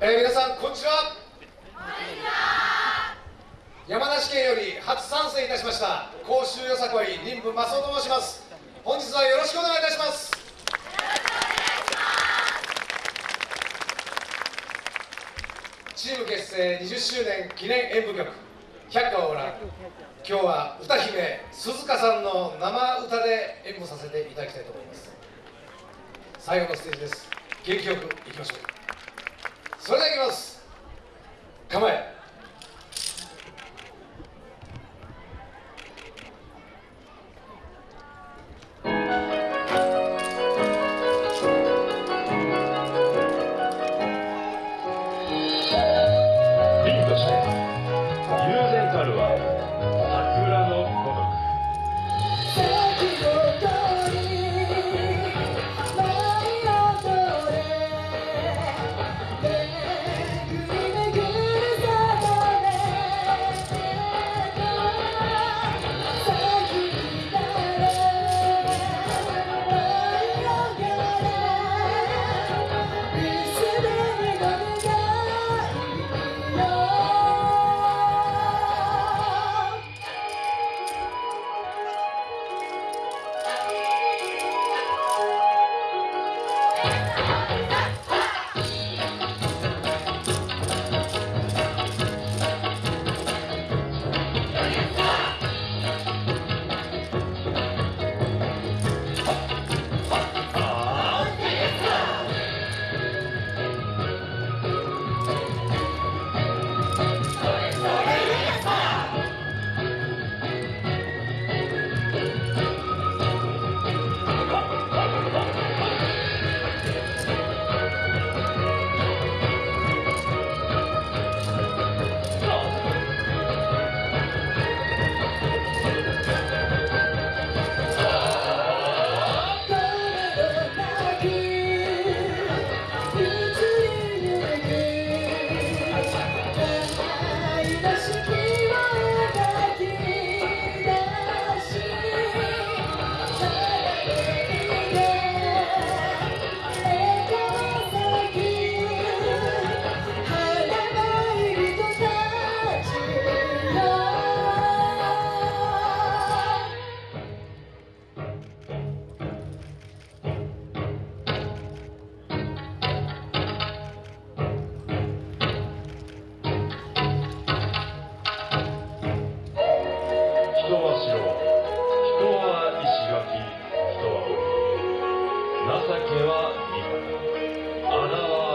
えー、皆さんこんにちは。山梨県より初参戦いたしました。甲州よさこい任部正雄と申します。本日はよろしくお願いいたします。チーム結成20周年記念演舞曲「百花オーラ」今日は歌姫鈴鹿さんの生歌で演舞させていただきたいと思います。最後のステージです。元気よくいきましょう。それではいきます。構え。情けは味方穴は